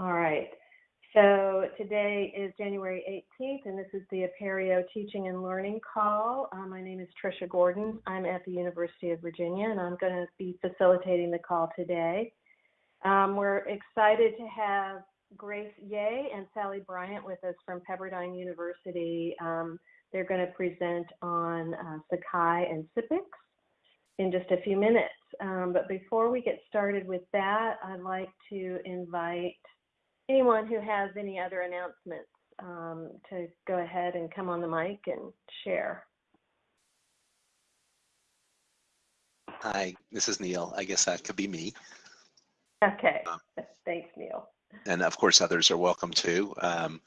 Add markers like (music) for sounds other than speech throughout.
All right. So today is January 18th, and this is the Apereo Teaching and Learning Call. Uh, my name is Trisha Gordon. I'm at the University of Virginia, and I'm going to be facilitating the call today. Um, we're excited to have Grace Yeh and Sally Bryant with us from Pepperdine University. Um, they're going to present on uh, Sakai and SIPX in just a few minutes. Um, but before we get started with that, I'd like to invite anyone who has any other announcements um, to go ahead and come on the mic and share. Hi, this is Neil. I guess that could be me. Okay, um, thanks, Neil. And of course, others are welcome too. Um,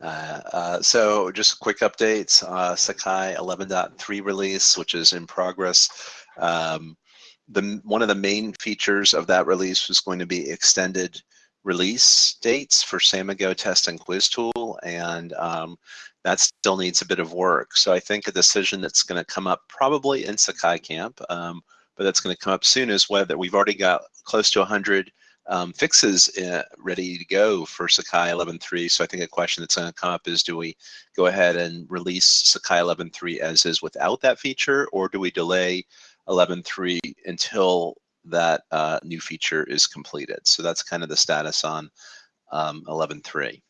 uh, uh, so just quick updates, uh, Sakai 11.3 release, which is in progress. Um, the, one of the main features of that release was going to be extended release dates for Samigo test and quiz tool, and um, that still needs a bit of work. So I think a decision that's going to come up probably in Sakai Camp, um, but that's going to come up soon is whether we've already got close to 100 um, fixes uh, ready to go for Sakai 11.3. So I think a question that's going to come up is, do we go ahead and release Sakai 11.3 as is without that feature, or do we delay 11.3 until that uh, new feature is completed. So that's kind of the status on um, 11.3.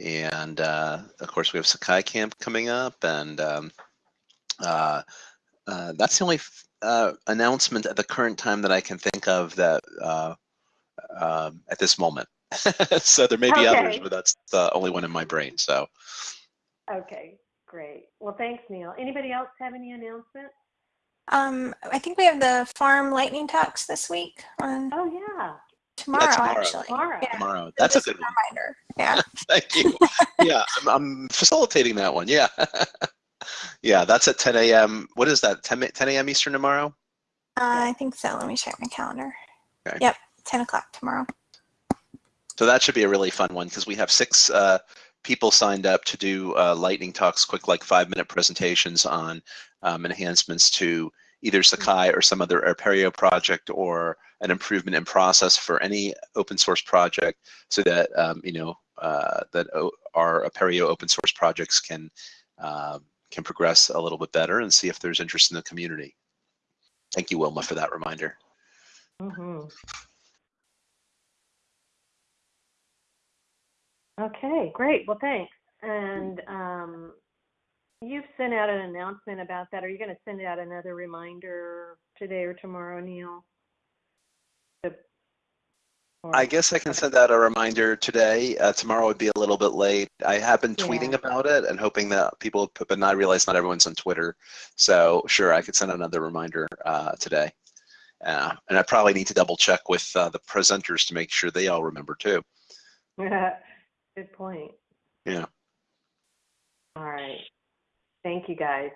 And uh, of course, we have Sakai Camp coming up, and um, uh, uh that's the only uh, announcement at the current time that I can think of that uh, um, at this moment. (laughs) so there may be okay. others, but that's the only one in my brain. So. Okay, great. Well, thanks, Neil. Anybody else have any announcements? Um, I think we have the farm lightning talks this week on Oh, yeah. tomorrow, Yeah, tomorrow. actually. Tomorrow. Yeah. Tomorrow. So That's a just good one. reminder. Yeah. (laughs) Thank you. Yeah, I'm, I'm facilitating that one. Yeah. (laughs) yeah, that's at 10 a.m. What is that? 10, 10 a.m. Eastern tomorrow? Uh, I think so. Let me check my calendar. Okay. Yep, 10 o'clock tomorrow. So that should be a really fun one because we have six uh, people signed up to do uh, lightning talks, quick like five minute presentations on um, enhancements to either Sakai or some other Apereo project or an improvement in process for any open source project so that, um, you know, uh, that our Apereo open source projects can, uh, can progress a little bit better and see if there's interest in the community. Thank you, Wilma, for that reminder. Mm -hmm. Okay, great. Well, thanks. And um, You've sent out an announcement about that. Are you going to send out another reminder today or tomorrow, Neil? I guess I can send out a reminder today. Uh, tomorrow would be a little bit late. I have been tweeting Yeah. about it and hoping that people, but I realize not everyone's on Twitter. So sure, I could send another reminder uh, today. Uh, and I probably need to double check with uh, the presenters to make sure they all remember too. (laughs) Good point. Yeah. All right. Thank you, guys.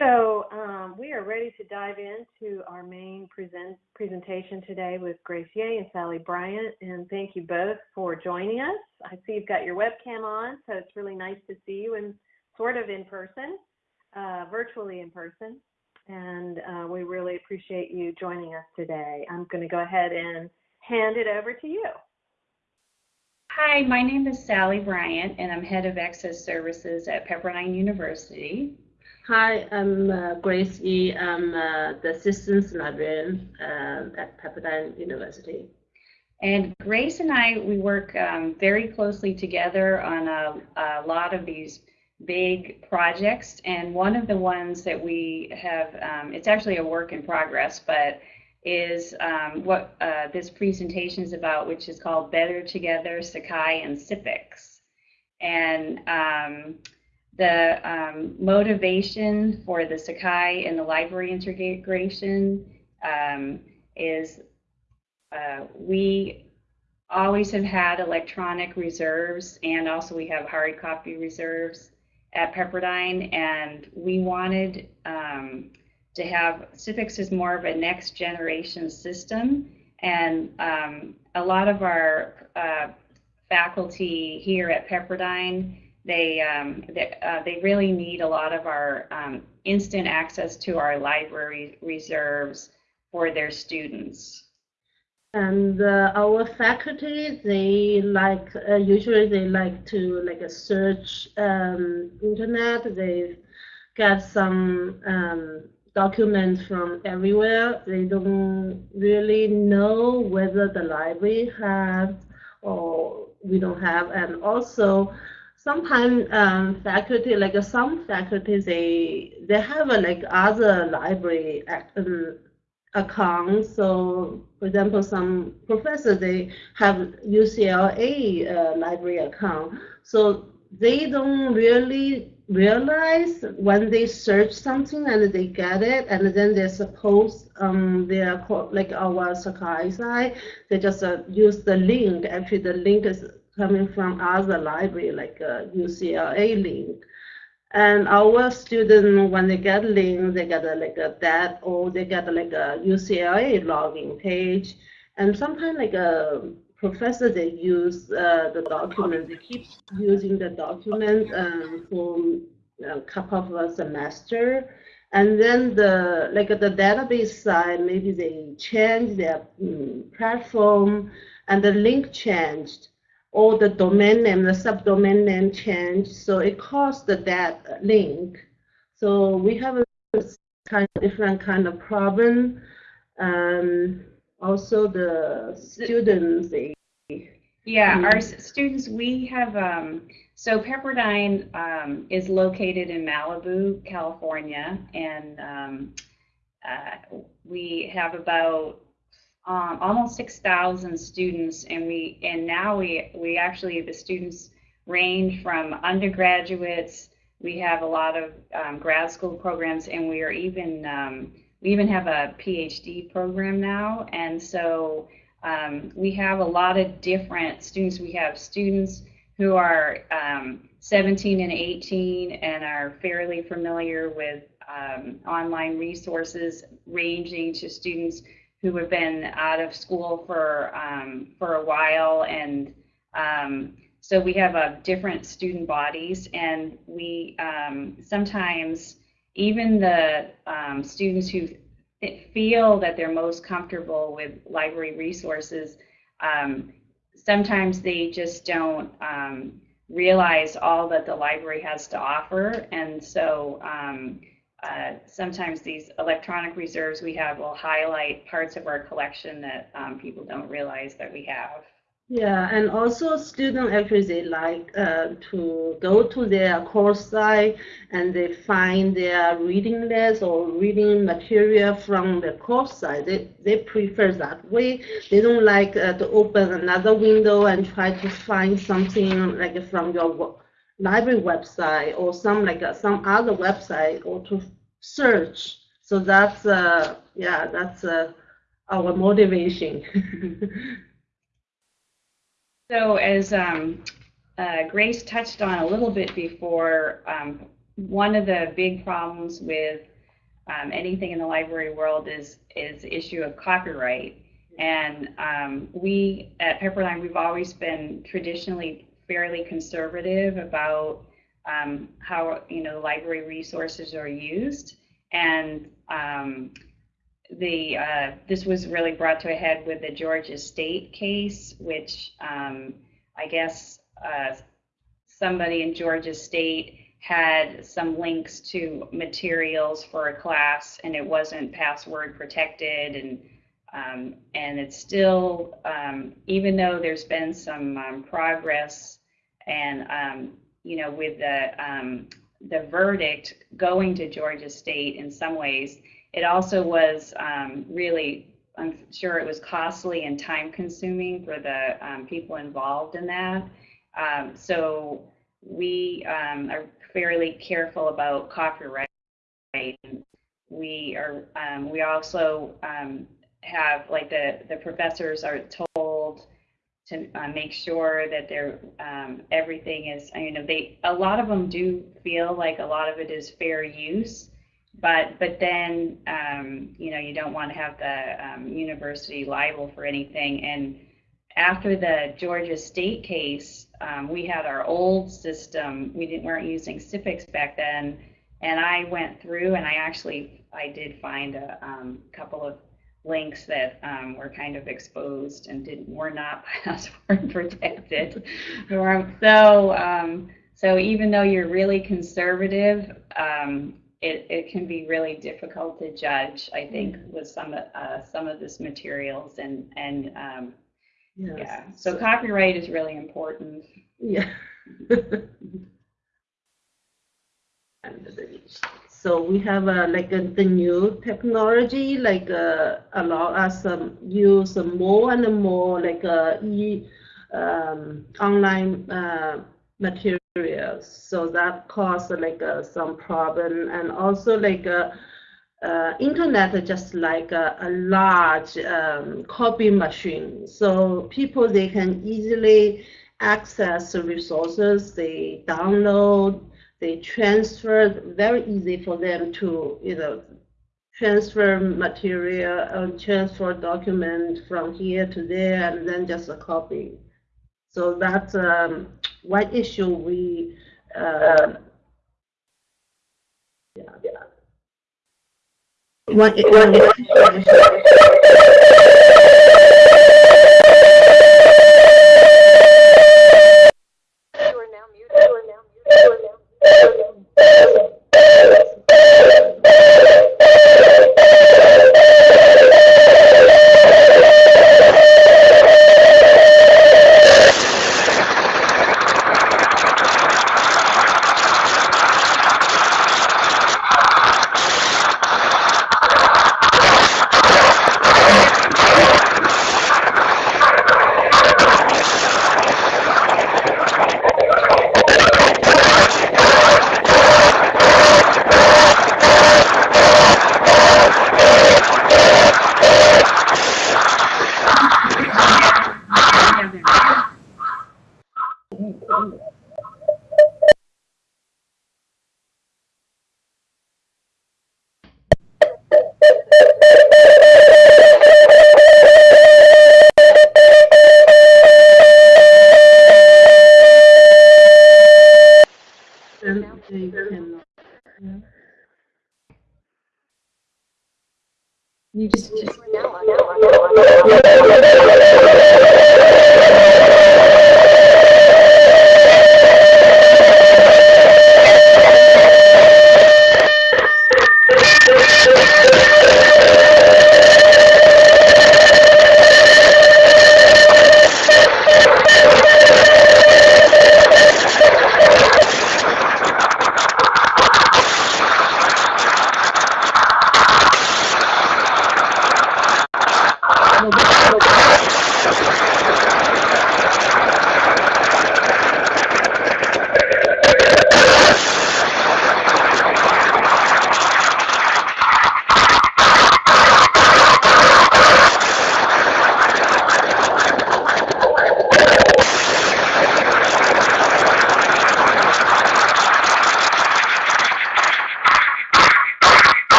So um, we are ready to dive into our main present presentation today with Grace Yeh and Sally Bryant. And thank you both for joining us. I see you've got your webcam on, so it's really nice to see you and sort of in person, uh, virtually in person. And uh, we really appreciate you joining us today. I'm going to go ahead and hand it over to you. Hi, my name is Sally Bryant, and I'm head of Access Services at Pepperdine University. Hi, I'm uh, Grace Yeh. I'm uh, the assistant Librarian uh, at Pepperdine University. And Grace and I, we work um, very closely together on a, a, lot of these big projects. And one of the ones that we have, um, it's actually a work in progress, but is um, what uh, this presentation is about, which is called Better Together, Sakai and SIPX. And um, the um, motivation for the Sakai and the library integration um, is uh, we always have had electronic reserves and also we have hard copy reserves at Pepperdine and we wanted um, to have SIPX is more of a next generation system, and um, a lot of our uh, faculty here at Pepperdine, they um, they, uh, they, really need a lot of our um, instant access to our library reserves for their students. and uh, our faculty they like uh, usually they like to like uh, search um, internet they get some um, documents from everywhere they don't really know whether the library has or we don't have and also sometimes um, faculty like uh, some faculty they they have a like other library um, account. So, for example, some professors they have UCLA uh, library account. So they don't really realize when they search something and they get it, and then they're supposed um they are called, like our Sakai side, they just uh, use the link. Actually, the link is coming from other library like UCLA link. And our students, when they get link, they get a, like a that or they get like a UCLA login page. And sometimes like a professor, they use uh, the document. They keep using the document um, for a couple of a semester. And then the like the database side, maybe they change their um, platform and the link changed or the domain name, the subdomain name changed, so it caused that link. So we have a kind of different kind of problem. Um, also, the students, they Yeah, Mhm. our students, we have, um, so Pepperdine um, is located in Malibu, California, and um, uh, we have about um, almost 6,000 students, and we and now we we actually the students range from undergraduates. We have a lot of um, grad school programs, and we are even um, we even have a PhD program now, and so um, we have a lot of different students. We have students who are um, 17 and 18 and are fairly familiar with um, online resources, ranging to students who have been out of school for um, for a while, and um, so we have a different student bodies, and we um, sometimes even the um, students who feel that they're most comfortable with library resources, um, sometimes they just don't um, realize all that the library has to offer, and so um, uh, sometimes these electronic reserves we have will highlight parts of our collection that um, people don't realize that we have. Yeah, and also students actually like uh, to go to their course site and they find their reading list or reading material from the course site. They, they prefer that way. They don't like uh, to open another window and try to find something like from your library website or some like uh, some other website or to search. So that's uh, yeah, that's uh, our motivation. (laughs) So as um, uh, Grace touched on a little bit before, um, one of the big problems with um, anything in the library world is is the issue of copyright. And um, we at Pepperdine, we've always been traditionally fairly conservative about um, how you know library resources are used. And um, the uh, this was really brought to a head with the Georgia State case, which um, I guess uh, somebody in Georgia State had some links to materials for a class, and it wasn't password protected, and um, and it's still um, even though there's been some um, progress, and um, you know with the um, the verdict going to Georgia State in some ways it also was um, really, I'm sure it was costly and time consuming for the um, people involved in that. Um, so we um, are fairly careful about copyright. We are, um, we also um, have, like the, the professors are told to uh, make sure that they're, everything is, you know, they, a lot of them do feel like a lot of it is fair use but but then um, you know you don't want to have the um, university liable for anything. And after the Georgia State case, um, we had our old system. We didn't weren't using SIPX back then, and I went through and I actually I did find a um, couple of links that um, were kind of exposed and didn't were not (laughs) password protected. So um, so even though you're really conservative, um, it, it can be really difficult to judge. I think with some of uh, some of this materials and and um, Yes. yeah. So copyright is really important. Yeah. (laughs) So we have uh, like uh, the new technology, like uh, allow us um, use more and more like uh, e um, online uh, So that caused like uh, some problem, and also like uh, uh, internet just like a, a large um, copy machine. So people they can easily access resources, they download, they transfer, very easy for them to, you know, transfer material, uh, transfer document from here to there, and then just a copy. So that's um, one issue we, uh, yeah, yeah. One, one issue.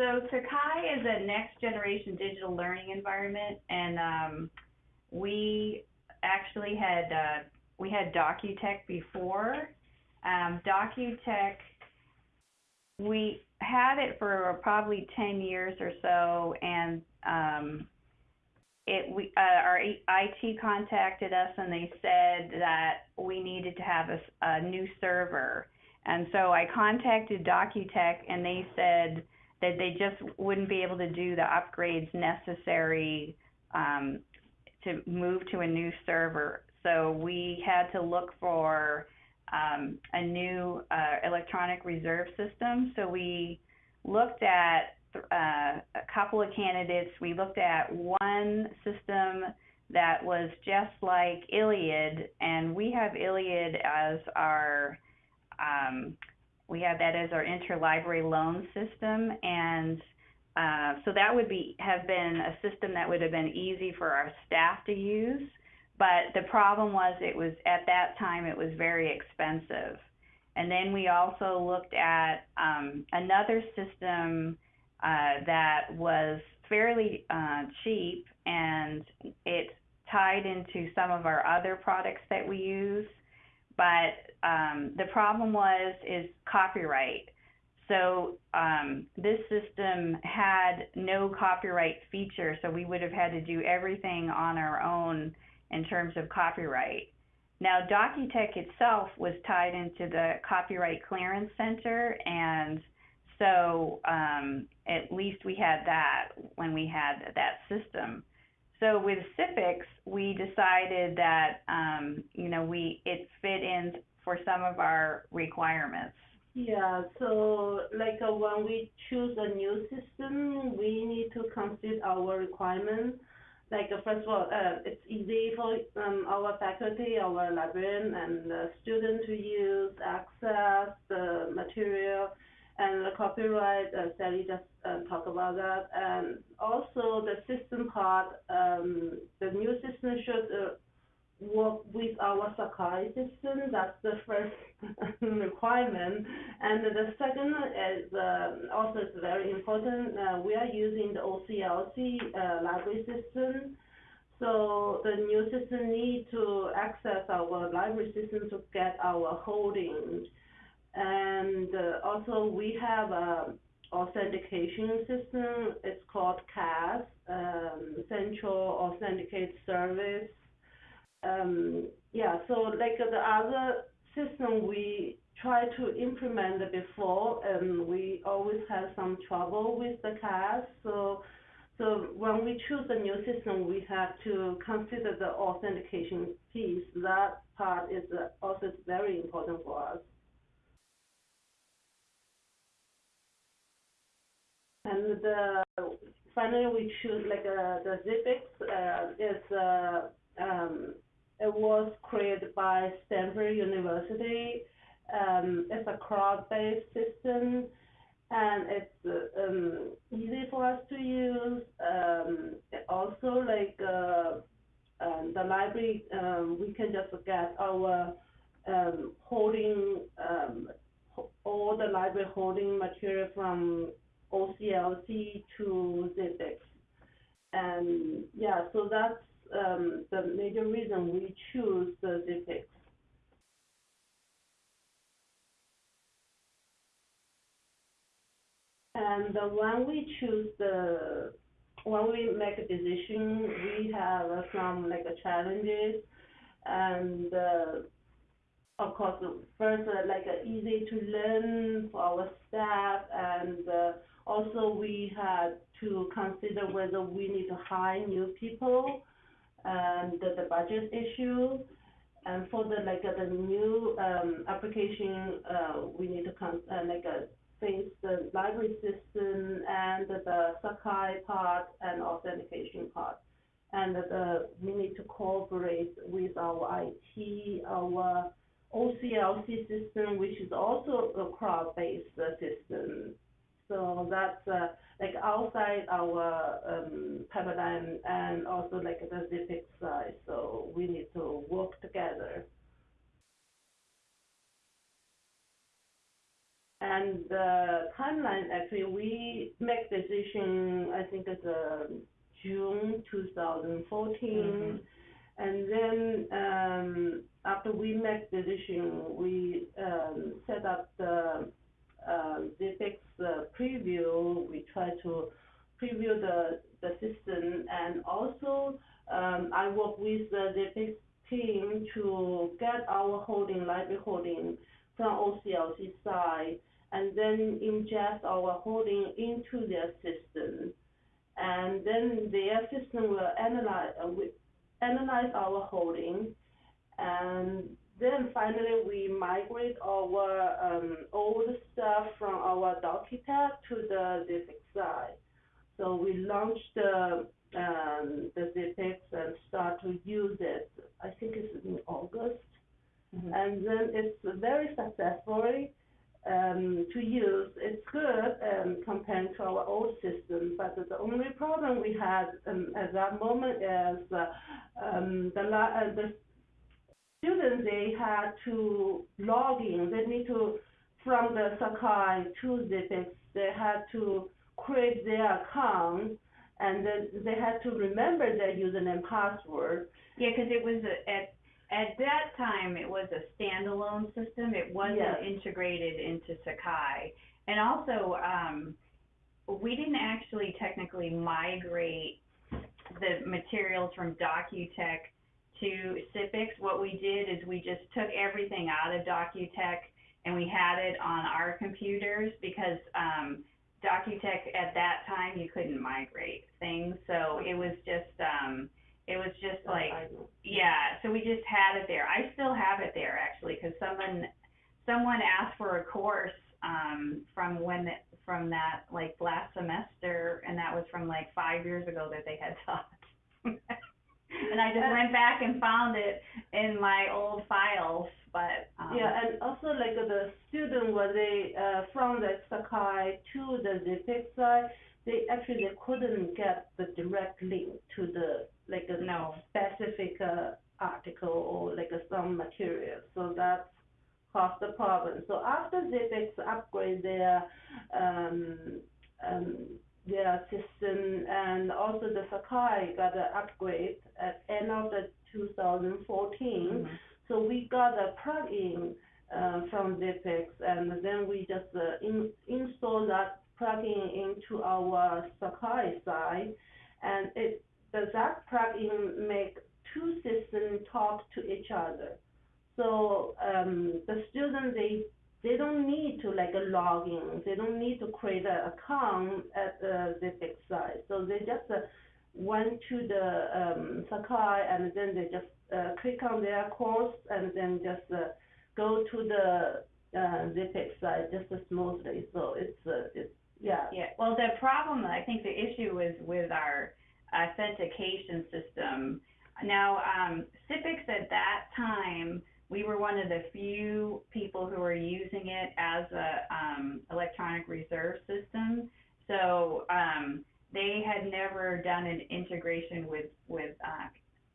So Sakai is a next generation digital learning environment and um, we actually had uh, we had Docutek before. Um, Docutek we had it for probably 10 years or so and um, it we uh, our IT contacted us and they said that we needed to have a new server. And so I contacted Docutek and they said that they just wouldn't be able to do the upgrades necessary um, to move to a new server. So we had to look for um, a new uh, electronic reserve system. So we looked at uh, a couple of candidates. We looked at one system that was just like ILLiad, and we have ILLiad as our um, we have that as our interlibrary loan system, and uh, so that would be have been a system that would have been easy for our staff to use. But the problem was it was at that time it was very expensive. And then we also looked at um, another system uh, that was fairly uh, cheap and it tied into some of our other products that we use. But um, the problem was is copyright. So um, this system had no copyright feature, so we would have had to do everything on our own in terms of copyright. Now, Docutek itself was tied into the Copyright Clearance Center, and so um, at least we had that when we had that system. So with SIPX, we decided that um, you know we it fit in for some of our requirements. Yeah, so like uh, when we choose a new system, we need to consider our requirements. Like uh, first of all, uh, it's easy for um, our faculty, our librarian, and the student to use, access the material, and the copyright. Uh, Sally just uh, talked about that, and also the system part. Um, the new system should uh, work with our Sakai system. That's the first (laughs) requirement. And the second is uh, also is very important. Uh, we are using the OCLC uh, library system. So the new system need to access our library system to get our holdings. And also we have a authentication system. It's called CAS, um, Central Authenticate Service um, yeah, so like the other system we try to implement before, and we always have some trouble with the CAS. So, so when we choose a new system, we have to consider the authentication piece. That part is uh, also very important for us. And the, finally, we choose like uh, the SIPX uh, is uh, um, it was created by Stanford University. Um, it's a cloud-based system, and it's um, easy for us to use. Um, also, like uh, um, the library, um, we can just get our holding all the library holding material from OCLC to SIPX. And yeah, so that's um, the major reason we choose the SIPX. And when we choose the, when we make a decision, we have some like challenges, and uh, of course, first uh, like uh, easy to learn for our staff, and also we had to consider whether we need to hire new people and the, the budget issue. And for the like uh, the new um, application, uh, we need to con- uh, like uh, face the library system and the, Sakai part and authentication part. And we need to cooperate with our IT, our OCLC system, which is also a cloud-based system. So that's uh, like outside our um, paradigm and also like the SIPX side. So we need to work together. And the timeline, actually, we make decision, I think it's uh, June 2014. Mm-hmm. And then um, after we make decision, we um, set up the SIPX uh, preview, we try to preview the, the system and also um, I work with the SIPX team to get our holding, library holding from OCLC side and then ingest our holding into their system. And then their system will analyze, uh, analyze our holding and then finally, we migrate our um, old stuff from our Docutek to the SIPX side. So we launched the um, the SIPX and start to use it. I think it's in August, mm-hmm. and then it's very successfully. um, to use. It's good um, compared to our old system, but the only problem we had um, at that moment is uh, um, the, la- uh, the students they had to log in. They need to from the Sakai to SIPX. They had to create their account, and then they had to remember their username password. Yeah, because it was a, at at that time it was a standalone system. It wasn't Yes. integrated into Sakai, and also um, we didn't actually technically migrate the materials from Docutek to SIPX. What we did is we just took everything out of Docutek and we had it on our computers because um, Docutek at that time you couldn't migrate things, so it was just um, it was just like yeah, so we just had it there. I still have it there actually because someone someone asked for a course um, from when that from that like last semester, and that was from like five years ago that they had (laughs) taught. And I just went back and found it in my old files, but um, Yeah, and also like the student when they uh, from the Sakai to the SIPX side, they actually they couldn't get the direct link to the like a No. specific uh, article or like some material. So that's caused the problem. So after SIPX upgrade their um, um, their system and also the Sakai got an upgrade at end of the 2014. mhm. So we got a plugin uh, from SIPX, and then we just uh, in, install that plugin into our Sakai side, and it does that plugin make two systems talk to each other. So um, the student they they don't need to like log in, they don't need to create an account at the SIPX side. So they just uh, went to the um, Sakai and then they just uh, click on their course and then just uh, go to the uh, SIPX site just smoothly. So it's uh, it's yeah. Yeah, well, the problem, I think the issue is with our authentication system. Now, um, SIPX at that time, we were one of the few people who were using it as a um, electronic reserve system. So um, they had never done an integration with with uh,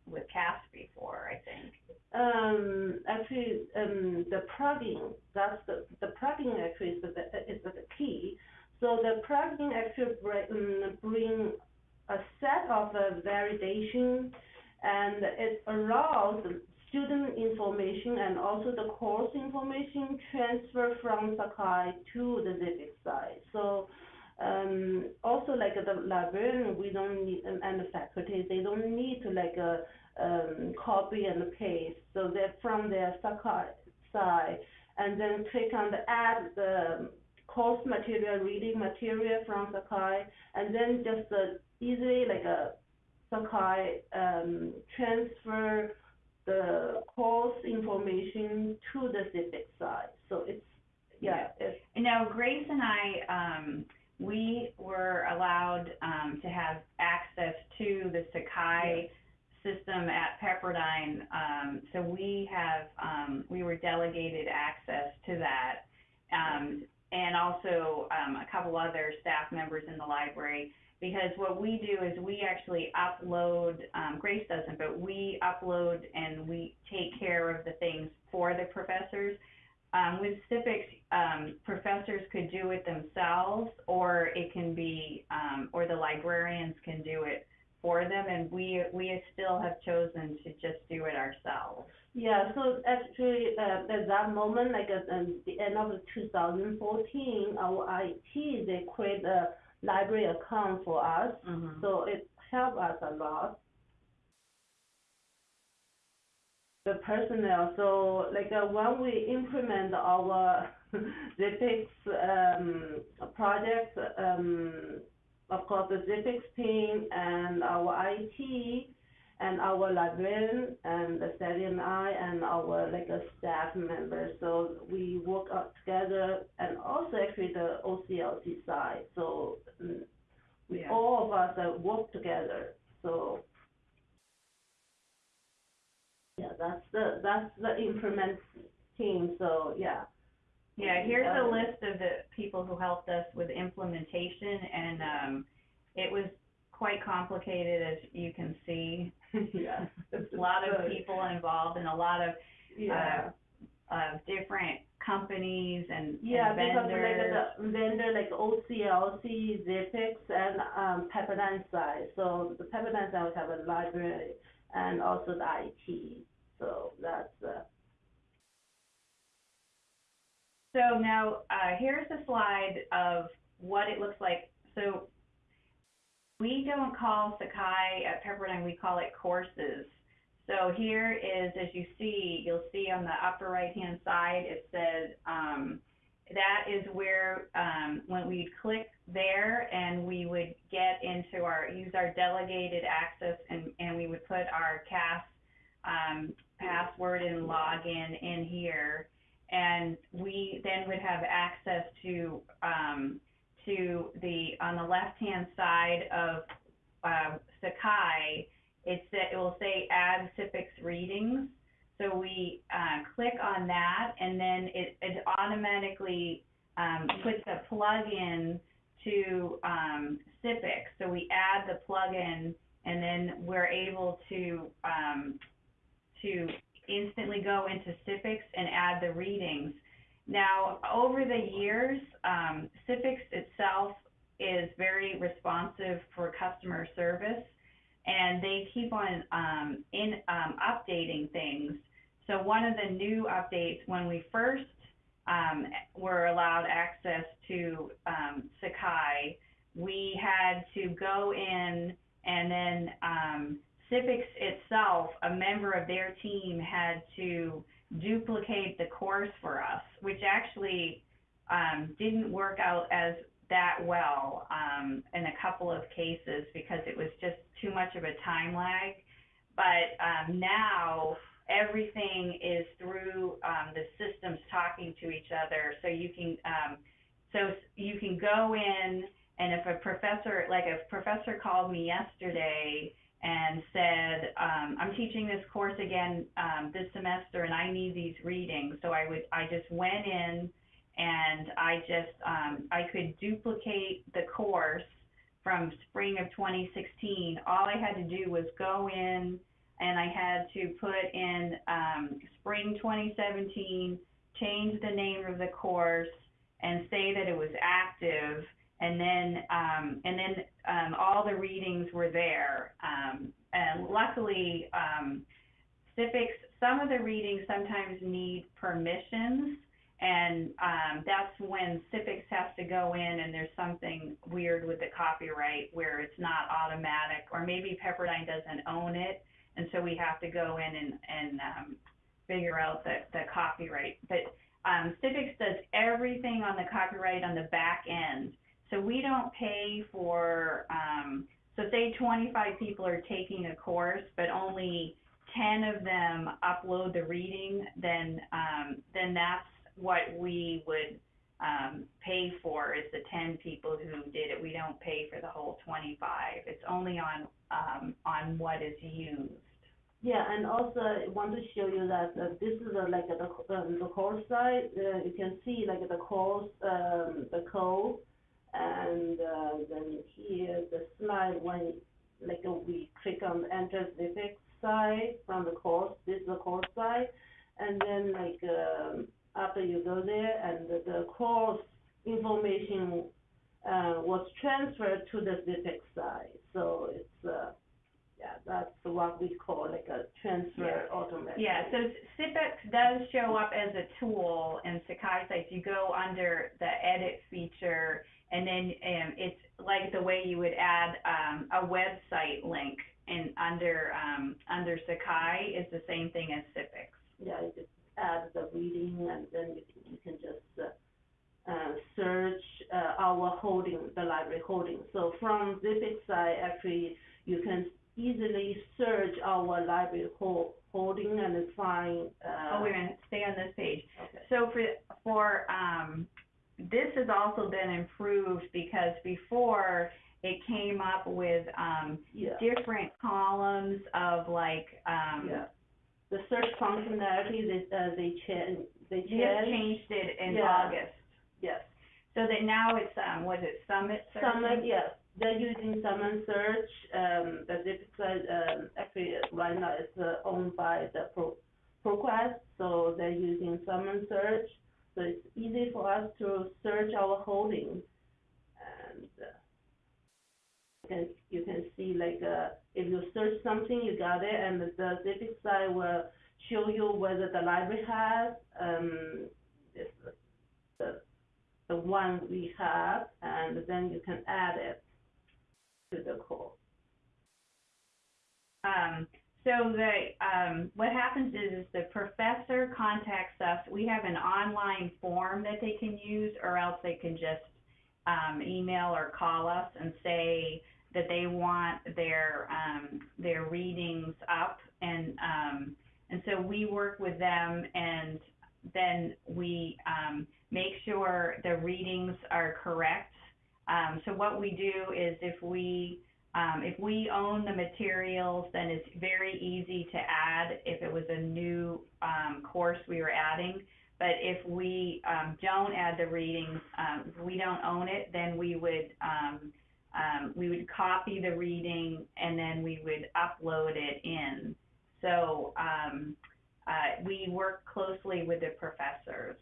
with CAS before, I think. Um, actually, um, the plugin that's the the plugin actually is the is the key. So the plugin actually bring, um, bring a set of uh, validation, and it allows student information and also the course information transfer to the SIPX side. So um, also like the librarian, we don't need, and, the faculty, they don't need to like uh, um, copy and paste. So they're from their Sakai side, and then click on the add the course material, reading material from Sakai, and then just uh, easily like a Sakai um, transfer the course information to the SIPX side. So it's yeah, it's And now Grace and I, um, we were allowed um, to have access to the Sakai system at Pepperdine. Um, so we have, um, we were delegated access to that. Um, and also um, a couple other staff members in the library. Because what we do is we actually upload, um, Grace doesn't, but we upload and we take care of the things for the professors. Um, with SIPX, um, professors could do it themselves, or it can be, um, or the librarians can do it for them, and we we still have chosen to just do it ourselves. Yeah, so actually, uh, at that moment, like at um, the end of 2014, our IT, they create a library account for us. Mm-hmm. So it helped us a lot. The personnel, so like uh, when we implement our (laughs) SIPX um, project, um, of course the SIPX team and our IT and our librarian and the Sally and I and our like a staff members. So we work out together and also actually the OCLC side. So mm, we Yeah. all of us uh, work together. So yeah, that's the that's the implement team. So yeah, Yeah, here's a Um, list of the people who helped us with implementation, and um, it was quite complicated, as you can see. (laughs) yeah. A lot of people involved and a lot of Yeah. uh, different companies and, Yeah, and because vendors. like the vendor like OCLC, SIPX, and um, Pepperdine side. So the Pepperdine side would have a library and also the IT. So that's uh, So now, uh, here's a slide of what it looks like. So we don't call Sakai at Pepperdine, we call it courses. So here is, as you see, you'll see on the upper right-hand side, it says, um, that is where, um, when we'd click there and we would get into our, use our delegated access and, and we would put our CAS, um, password and login in here and we then would have access to um, to the on the left hand side of uh, Sakai. It's that it will say add SIPX readings. So we uh, click on that, and then it, it automatically um, puts a plug-in to um. So we add the plug-in, and then we're able to um, to instantly go into SIPX and add the readings. Now, over the years, um, SIPX itself is very responsive for customer service, and they keep on um, in um, updating things. So one of the new updates when we first um, were allowed access to um, Sakai, we had to go in and then um, SIPX itself, a member of their team had to duplicate the course for us, which actually um, didn't work out as that well um, in a couple of cases because it was just too much of a time lag. But um, now everything is through um, the systems talking to each other, so you can um, so you can go in and if a professor like a professor called me yesterday and said, um, I'm teaching this course again um, this semester and I need these readings. So I would, I just went in and I just, um, I could duplicate the course from spring of 2016. All I had to do was go in and I had to put in um, spring 2017, change the name of the course and say that it was active and then um, and then um, all the readings were there. Um, and luckily, um, SIPX, some of the readings sometimes need permissions, and um, that's when SIPX has to go in and there's something weird with the copyright where it's not automatic, or maybe Pepperdine doesn't own it, and so we have to go in and, and um, figure out the, the copyright. But um, SIPX does everything on the copyright on the back end. So we don't pay for, um, so say 25 people are taking a course, but only 10 of them upload the reading, then um, then that's what we would um, pay for is the 10 people who did it. We don't pay for the whole 25. It's only on um, on what is used. Yeah, and also I want to show you that uh, this is uh, like the um, the course side. Uh, you can see like the course, um, the code, and uh, then here the slide when like uh, we click on enter SIPX side from the course. This is the course side, and then like um, after you go there and the, the course information uh, was transferred to the SIPX side. So it's uh, yeah, that's what we call like a transfer automatic. Yeah, so SIPX does show up as a tool in Sakai sites. You go under the edit feature, and then um, it's like the way you would add um, a website link, and under um, under Sakai is the same thing as SIPX. Yeah, you just add the reading and then you can, you can just uh, uh, search uh, our holding, the library holding. So from SIPX side, actually, you can easily search our library ho- holding and find. Uh, Oh, wait a minute, stay on this page. Okay. So for, for, um, this has also been improved because before it came up with, um, Yeah. different columns of like, um, Yeah. the search functionality, they, uh, they change, they You just change. changed it in Yeah. August. Yes. So that now it's, um, was it Summit searching? Summon, yes, they're using Summon Search, um, the site, um, actually, right now it's uh, owned by the Pro, ProQuest, so they're using Summon Search, so it's easy for us to search our holdings. And, uh, you can, you can see like, uh, if you search something, you got it, and the site will show you whether the library has, um, this, the, the one we have, and then you can add it to the call. Um, so the, um, what happens is, is the professor contacts us, we have an online form that they can use, or else they can just, um, email or call us and say that they want their, um, their readings up, and, um, and so we work with them, and then we, um, make sure the readings are correct. Um, so what we do is if we, um, if we own the materials, then it's very easy to add if it was a new um, course we were adding. But if we um, don't add the readings, um, we don't own it, then we would um, um, we would copy the reading and then we would upload it in. So uh, we work closely with the professors.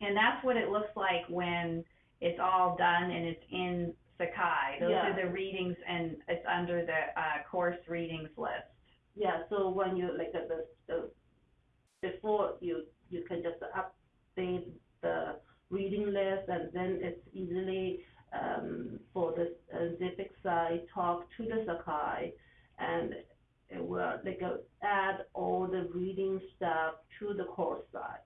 And that's what it looks like when it's all done and it's in Sakai. Those Yeah. are the readings and it's under the uh, course readings list. Yeah, so when you, like, uh, the, the, before you, you can just update the reading list, and then it's easily, um, for the uh, SIPX site, talk to the Sakai, and it will, like, uh, add all the reading stuff to the course site.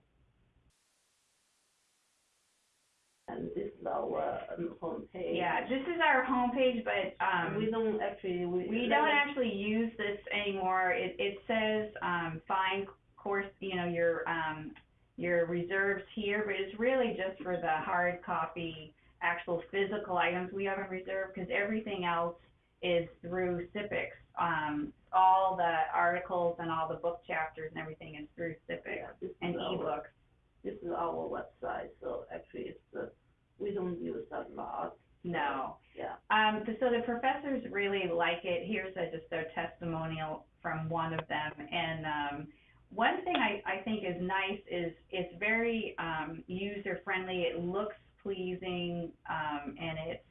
And this is our um, homepage. Yeah, this is our homepage, but um, We don't actually, we. We don't actually use this anymore. It, it says, um, find course, you know, your, um, your reserves here, but it's really just for the hard copy, actual physical items we haven't reserved, because everything else is through SIPX. Um, all the articles and all the book chapters and everything is through SIPX Yeah, this is and our- ebooks. This is our website, so actually it's, uh, we don't use a lot. No. Yeah. Um, so the professors really like it. Here's a, just a testimonial from one of them. And um, one thing I, I think is nice is it's very um, user friendly. It looks pleasing, um, and it's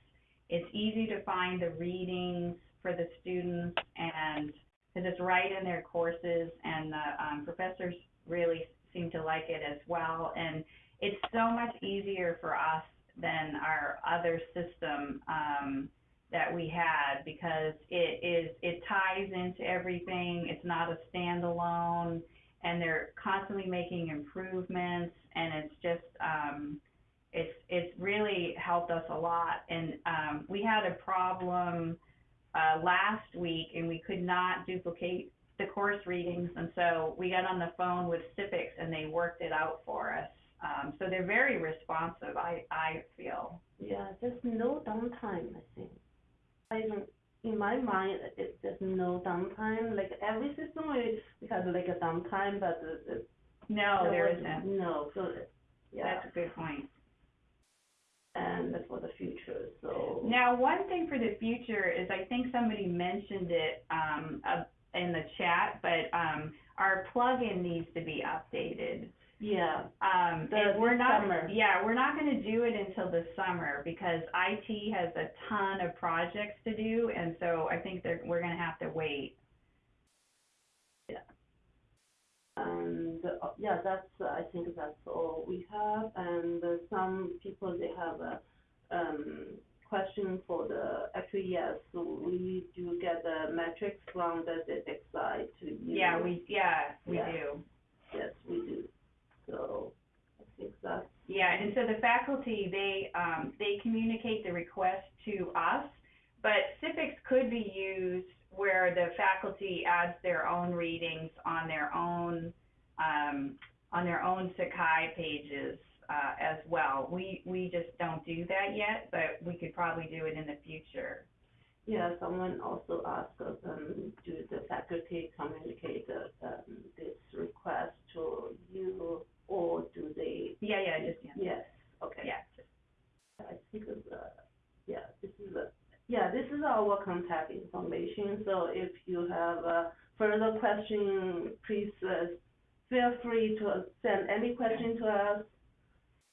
it's easy to find the readings for the students, and because it's right in their courses, and the um, professors really seem to like it as well. And it's so much easier for us than our other system um, that we had because it is it ties into everything. It's not a standalone, and they're constantly making improvements, and it's just um, it's it's really helped us a lot. And um, we had a problem uh, last week, and we could not duplicate the course readings, and so we got on the phone with SIPX, and they worked it out for us. Um, so they're very responsive, I, I feel. Yeah, there's no downtime, I think. I don't, in my mind, it, there's no downtime, like every system we, we have like a downtime, but it, it. No, there was- isn't. No, so, yeah, That's a good point. and that's for the future, so. Now, one thing for the future is I think somebody mentioned it um, uh, in the chat, but um, our plugin needs to be updated. Yeah, Um, The- and we're not, summer. yeah, we're not going to do it until the summer because IT has a ton of projects to do, and so I think that we're going to have to wait. and, uh, yeah, that's, uh, I think that's all we have, and uh, some people, they have a, um, question for the, actually, yes, so we do get the metrics from the SIPX side to use. Yeah, we, yeah, we Yeah. do. Yes, we do. So I think that's, Yeah, and so the faculty, they, um, they communicate the request to us, but SIPX could be used where the faculty adds their own readings on their own, um, on their own Sakai pages, uh, as well. We, we just don't do that yet, but we could probably do it in the future. Yeah, someone also asked, um, do the faculty communicate, uh, um, this request to you, or do they? Yeah, yeah, just, yeah. Yes, okay. Yeah, just- I think it's, uh, yeah, this is a, yeah, this is our contact information, so if you have, uh, further question, please, uh, feel free to send any question to us.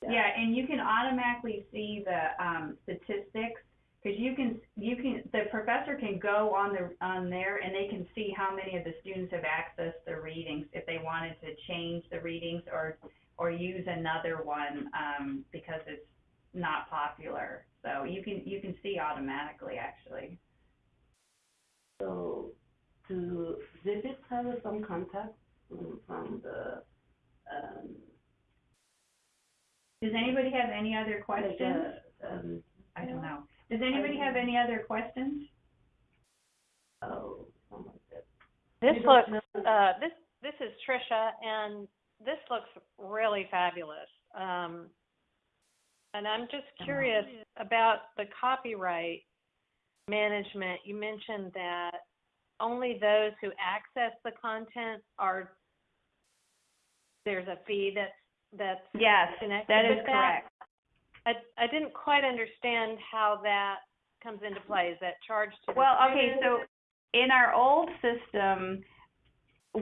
Yeah, and you can automatically see the um, statistics because you can you can the professor can go on the on there and they can see how many of the students have accessed the readings if they wanted to change the readings or or use another one um, because it's not popular. So you can you can see automatically actually. So, do SIPX have some contact from, from the, um, Does anybody have any other like, questions? um, I don't know. Does anybody have any other questions? oh, someone said. This You don't looks, know- uh, this, this is Trisha, and this looks really fabulous. Um, and I'm just curious about the copyright management. You mentioned that only those who access the content are, there's a fee that's, that's Yes, connected that is with that. correct. I, I didn't quite understand how that comes into play. Is that charged to the Well, okay, students? so in our old system,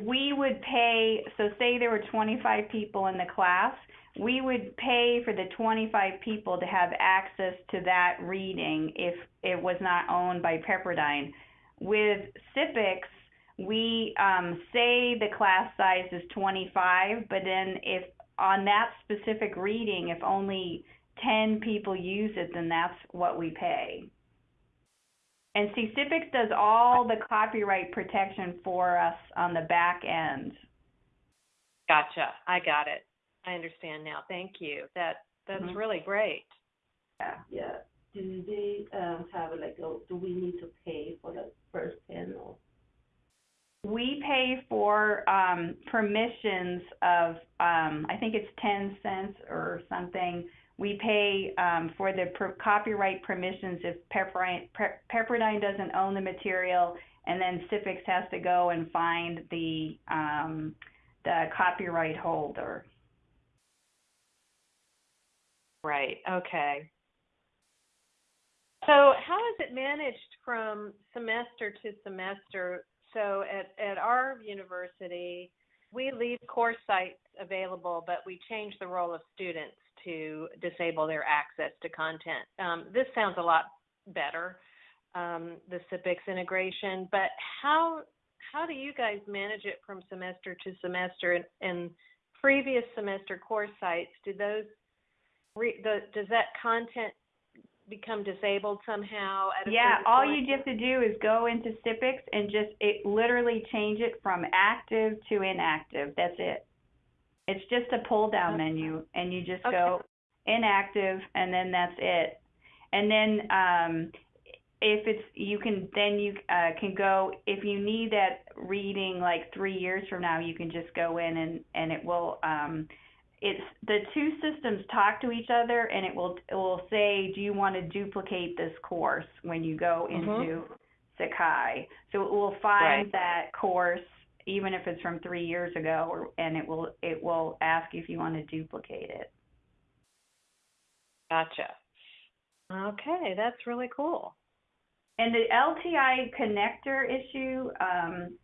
we would pay, so say there were twenty-five people in the class, we would pay for the twenty-five people to have access to that reading if it was not owned by Pepperdine. With SIPX, we, um, say the class size is twenty-five, but then if, on that specific reading, if only ten people use it, then that's what we pay. And see, SIPX does all the copyright protection for us on the back end. Gotcha. I got it. I understand now. Thank you. That, that's Mhm. really great. Yeah. Yeah, do they, um, have like, a do we need to pay for the first panel? We pay for um, permissions of, um, I think it's 10 cents or something. We pay um, for the per- copyright permissions if Pepperdine, Pe- Pepperdine doesn't own the material, and then SIPX has to go and find the um, the copyright holder. Right. Okay. So how is it managed from semester to semester? So at, at our university, we leave course sites available, but we change the role of students to disable their access to content. Um, this sounds a lot better, um, the SIPX integration, but how, how do you guys manage it from semester to semester? And, and previous semester course sites, do those re, the, does that content become disabled somehow at a Yeah, all point? you have to do is go into SIPX and just it literally change it from active to inactive. That's it. It's just a pull down Okay. menu and you just Okay. go inactive and then that's it. And then um if it's you can then you uh can go if you need that reading like 3 years from now you can just go in and and it will um it's the two systems talk to each other and it will it will say do you want to duplicate this course when you go Mhm. into Sakai so it will find Right. that course even if it's from 3 years ago or and it will it will ask if you want to duplicate it Gotcha. Okay, that's really cool. and the LTI connector issue um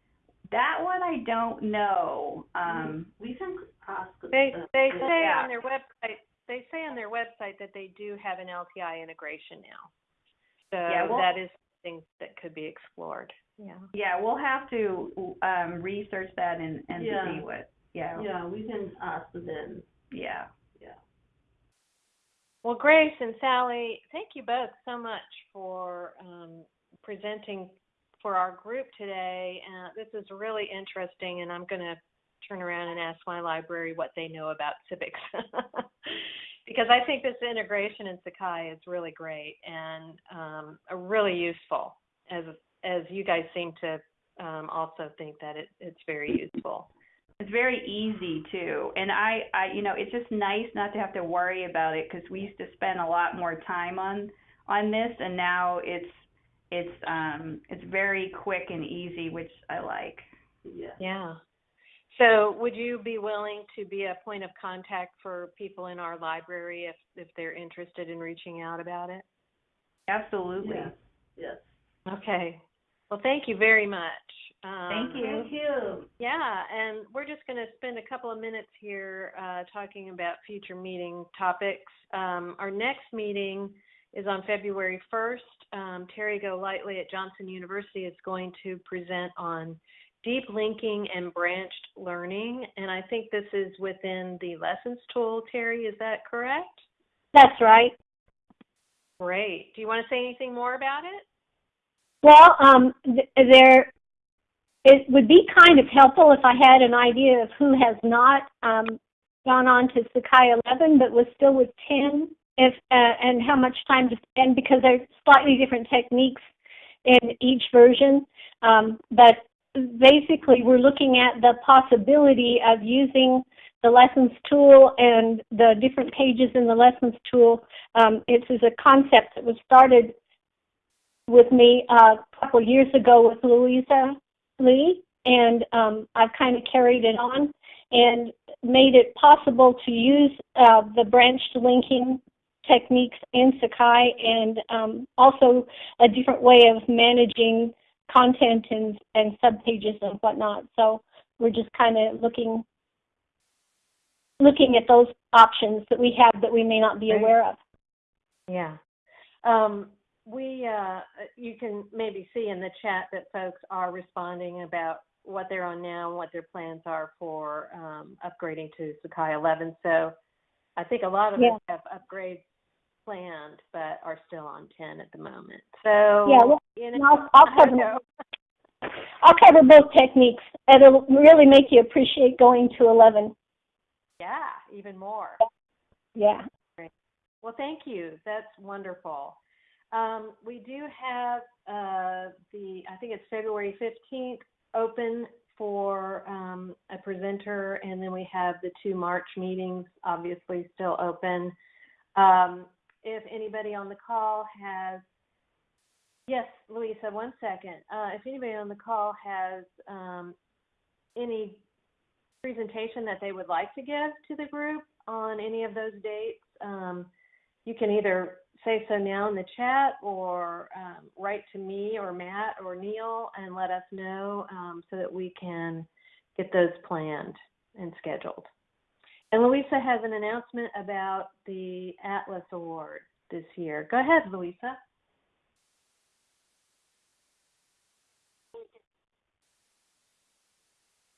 that one I don't know um We can ask. They they the- say Yeah. on their website they say on their website that they do have an LTI integration now. So Yeah, well- that is something that could be explored. Yeah. yeah we'll have to um research that and and Yeah. see what yeah Yeah, we can ask them, yeah yeah. Well, Grace and Sally, thank you both so much for um, presenting for our group today. Uh, this is really interesting, and I'm going to turn around and ask my library what they know about SIPX. (laughs) because I think this integration in Sakai is really great and um, really useful, as as you guys seem to um, also think that it, it's very useful. It's very easy too, and I, I, you know, it's just nice not to have to worry about it because we used to spend a lot more time on on this, and now it's it's um, it's very quick and easy, which I like. Yeah. Yeah. So would you be willing to be a point of contact for people in our library if, if they're interested in reaching out about it? Absolutely. Yes. Yes. Okay. Well, thank you very much. Um, Thank you. Thank you. Yeah, and we're just going to spend a couple of minutes here uh, talking about future meeting topics. Um, our next meeting is on February 1st. Um, Terry Golightly at Johnson University is going to present on deep linking and branched learning, and I think this is within the lessons tool. Terry, is that correct? That's right. Great. Do you want to say anything more about it? Well, um, th- there, it would be kind of helpful if I had an idea of who has not um, gone on to Sakai 11 but was still with 10, if uh, and how much time to spend because there's slightly different techniques in each version. Um, but basically, we're looking at the possibility of using the lessons tool and the different pages in the lessons tool. Um, it is a concept that was started with me uh, a couple years ago with Louisa Lee, and um, I've kind of carried it on and made it possible to use uh, the branched linking techniques in Sakai and um, also a different way of managing content and, and subpages and whatnot. So we're just kind of looking looking at those options that we have that we may not be aware of. Yeah. Um, we, uh, you can maybe see in the chat that folks are responding about what they're on now and what their plans are for um, upgrading to Sakai 11. So I think a lot of Yeah. us have upgrades planned, but are still on 10 at the moment. So, Yeah, well, you and know, I'll, I'll cover know. I'll cover both techniques. It'll really make you appreciate going to 11. Yeah, even more. Yeah. Well, thank you. That's wonderful. Um, we do have uh, the, I think it's February 15th, open for um, a presenter, and then we have the two March meetings, obviously still open. Um, if anybody on the call has, yes, Louisa, one second. Uh, if anybody on the call has um, any presentation that they would like to give to the group on any of those dates, um, you can either say so now in the chat or um, write to me or Matt or Neil and let us know um, so that we can get those planned and scheduled. And Louisa has an announcement about the Atlas Award this year. Go ahead, Louisa.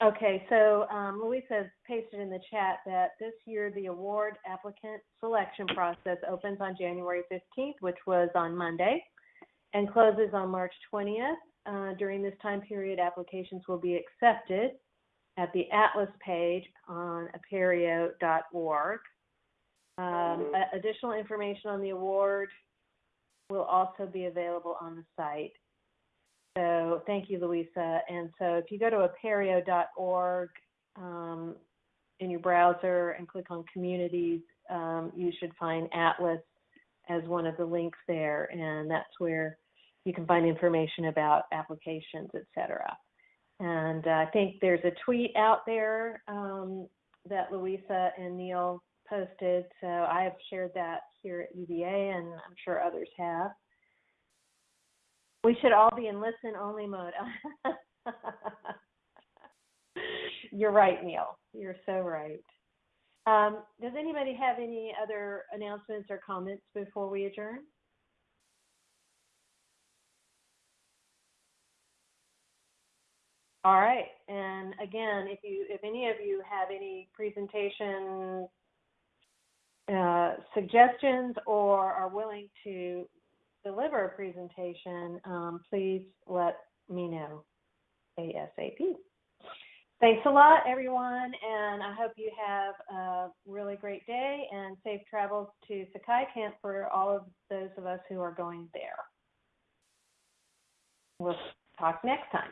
Okay, so um, Louisa has pasted in the chat that this year the award applicant selection process opens on January 15th, which was on Monday, and closes on March 20th. Uh, during this time period, applications will be accepted at the Atlas page on apereo.org. Um, a- additional information on the award will also be available on the site. So thank you, Louisa. And so if you go to apereo.org um, in your browser and click on communities, um, you should find Atlas as one of the links there. And that's where you can find information about applications, et cetera. And uh, I think there's a tweet out there um, that Louisa and Neil posted. So I have shared that here at UVA, and I'm sure others have. We should all be in listen only mode. (laughs) You're right, Neil. You're so right. Um, does anybody have any other announcements or comments before we adjourn? All right. And again, if you, if any of you have any presentation uh, suggestions or are willing to deliver a presentation, um, please let me know ASAP. Thanks a lot, everyone, and I hope you have a really great day and safe travels to Sakai Camp for all of those of us who are going there. We'll talk next time.